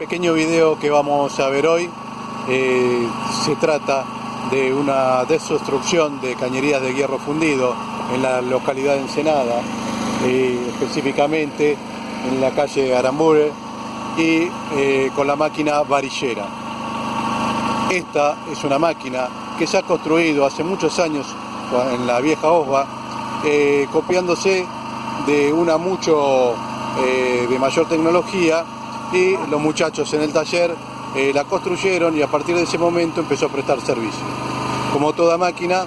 pequeño video que vamos a ver hoy eh, se trata de una desobstrucción de cañerías de hierro fundido en la localidad de Ensenada, eh, específicamente en la calle Arambure y eh, con la máquina varillera. Esta es una máquina que se ha construido hace muchos años en la vieja OSBA, copiándose de una mucho de mayor tecnología y los muchachos en el taller eh, la construyeron y a partir de ese momento empezó a prestar servicio. Como toda máquina,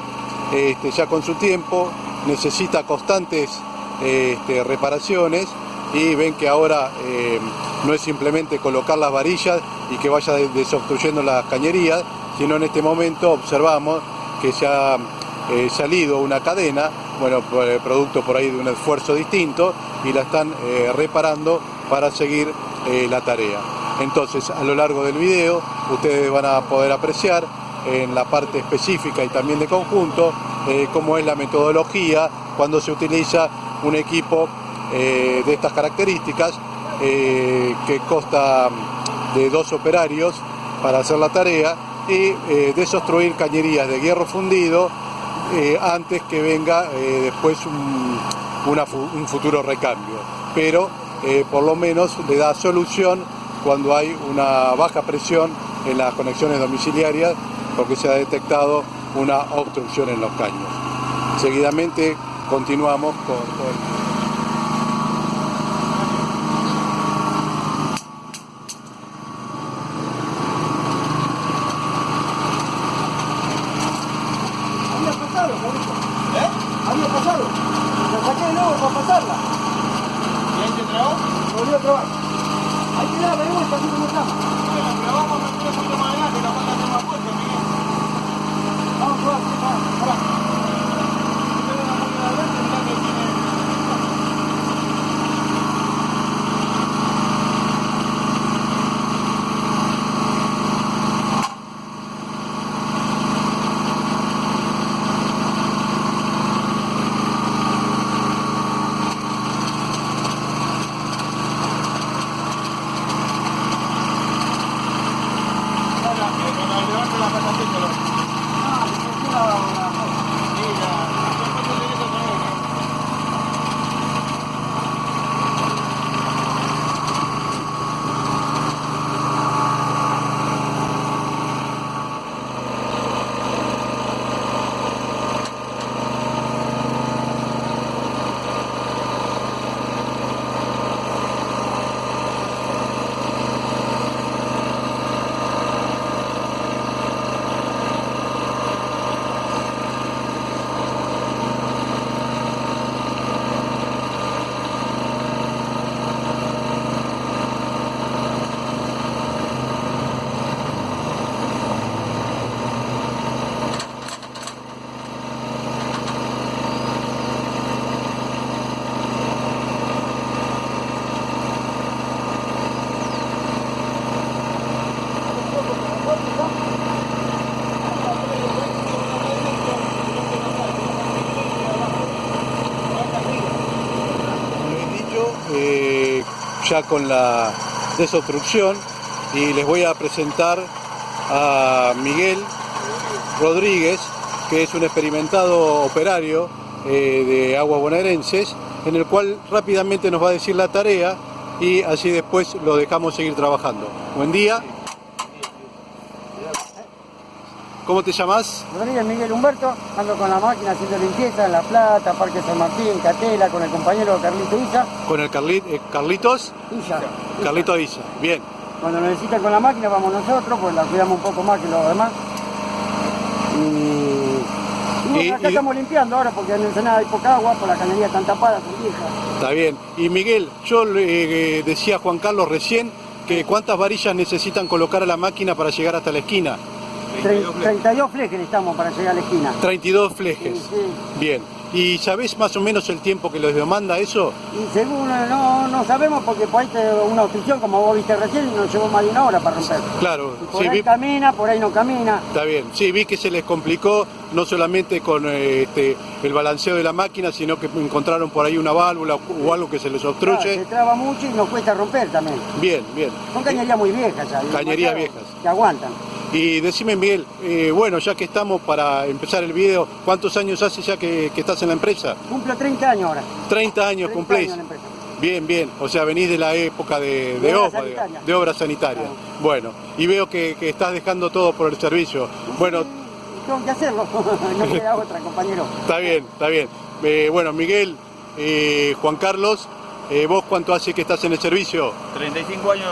este, ya con su tiempo, necesita constantes este, reparaciones y ven que ahora eh, no es simplemente colocar las varillas y que vaya desobstruyendo las cañerías, sino en este momento observamos que se ha eh, salido una cadena, bueno, producto por ahí de un esfuerzo distinto y la están reparando para seguir eh, la tarea. Entonces, a lo largo del video, ustedes van a poder apreciar en la parte específica y también de conjunto eh, cómo es la metodología cuando se utiliza un equipo eh, de estas características que consta de dos operarios para hacer la tarea y desostruir cañerías de hierro fundido antes que venga después un, un futuro recambio. Pero eh, por lo menos le da solución cuando hay una baja presión en las conexiones domiciliarias porque se ha detectado una obstrucción en los caños. Seguidamente continuamos con, con ¿Eh? Había pasado. La saqué de nuevo para pasarla volvió a probar. Hay que darle vuelta así como está. Bueno, pero vamos a meter un poquito más adelante, capaz que hacemos fuerte, Miguel. Vamos a probar, pará. Eh, 아, 뭐, 이거 뭐야? Ya con la desobstrucción y les voy a presentar a Miguel Rodríguez, que es un experimentado operario eh, de aguas bonaerenses, en el cual rápidamente nos va a decir la tarea y así después lo dejamos seguir trabajando. Buen día. ¿Cómo te llamas? Rodríguez Miguel Humberto, ando con la máquina haciendo limpieza en La Plata, Parque San Martín, Catela, con el compañero Carlito Isa. ¿Con el eh, Carlitos? Isa. Carlito Isa, bien. Cuando lo necesitan con la máquina vamos nosotros, pues la cuidamos un poco más que los demás. Y, acá estamos limpiando ahora porque en Ensenada hay poca agua, por las cañerías están tapadas, son viejas. Está bien. Y Miguel, yo le eh, decía a Juan Carlos recién que cuántas varillas necesitan colocar a la máquina para llegar hasta la esquina. 32 flejes necesitamos para llegar a la esquina. 32 flejes. Bien. ¿Y sabés más o menos el tiempo que les demanda eso? Y según eh, no, no sabemos porque por ahí te- una obstrucción, como vos viste recién, nos llevó más de una hora para romper. Claro, Y por sí, ahí vi, camina, por ahí no camina. está bien. Sí, vi que se les complicó no solamente con eh, este, el balanceo de la máquina, sino que encontraron por ahí una válvula o algo que se les Claro, obstruye. se traba mucho y nos cuesta romper también. Bien, bien. Son cañerías muy viejas ya. Cañerías viejas. Que aguantan. Y decime, Miguel, eh, bueno, ya que estamos para empezar el video, ¿cuántos años hace ya que, que estás en la empresa? Cumplo 30 años ahora. 30 años 30 cumplís. años en la empresa. Bien, bien. O sea, venís de la época de, de, De obra sanitaria. de obra sanitaria. Claro. Bueno, y veo que, que estás dejando todo por el servicio. Bueno, Tengo que hacerlo. no queda otra, compañero. está bien, está bien. Eh, bueno, Miguel, eh, Juan Carlos, eh, ¿vos cuánto hace que estás en el servicio? 35 años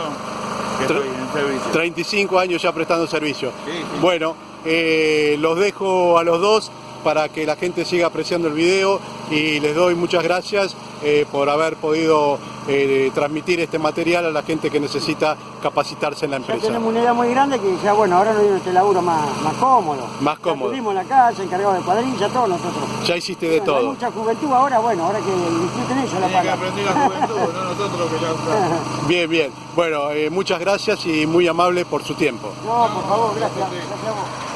que Tre- estoy en servicio. 35 años ya prestando servicio. Sí, sí. Bueno, eh, los dejo a los dos para que la gente siga apreciando el video y les doy muchas gracias eh, por haber podido eh, transmitir este material a la gente que necesita capacitarse en la Ya empresa. tenemos una idea muy grande que ya, bueno, ahora nos dio este laburo más, más cómodo. Más Ya cómodo. Tuvimos la calle, encargado de cuadrilla, todos nosotros. Ya hiciste de Bueno, Hay todo. mucha juventud ahora, bueno, ahora que disfruten ellos la Tiene que pala. aprender la juventud, no nosotros que ya estamos. Bien, bien. Bueno, eh, muchas gracias y muy amable por su tiempo. No, por favor, gracias. Gracias a vos.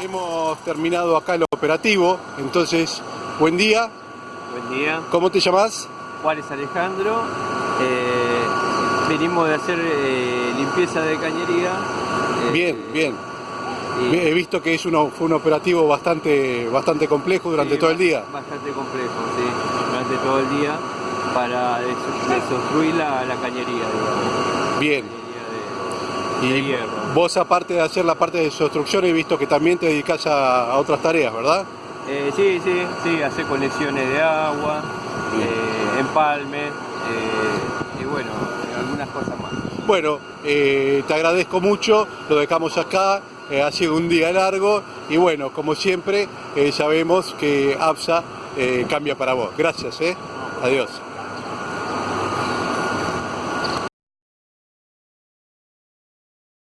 Hemos terminado acá el operativo, entonces, buen día. Buen día, ¿Cómo te llamas? Juárez Alejandro. Eh, Venimos de hacer eh, limpieza de cañería. eh, Bien, bien. y- He visto que es uno, fue un operativo bastante, bastante complejo durante Sí, todo el día. Bastante complejo, sí, durante todo el día para des- desobstruir la, la cañería, digamos. Bien. Y hierro. vos aparte de hacer la parte de desobstrucción he visto que también te dedicas a, a otras tareas, ¿verdad? Eh, sí, sí, sí, hacer conexiones de agua, eh, empalme eh, y bueno, algunas cosas más. Bueno, eh, te agradezco mucho, lo dejamos acá, ha sido un día largo y bueno, como siempre, sabemos que APSA cambia para vos. Gracias, ¿eh? Adiós.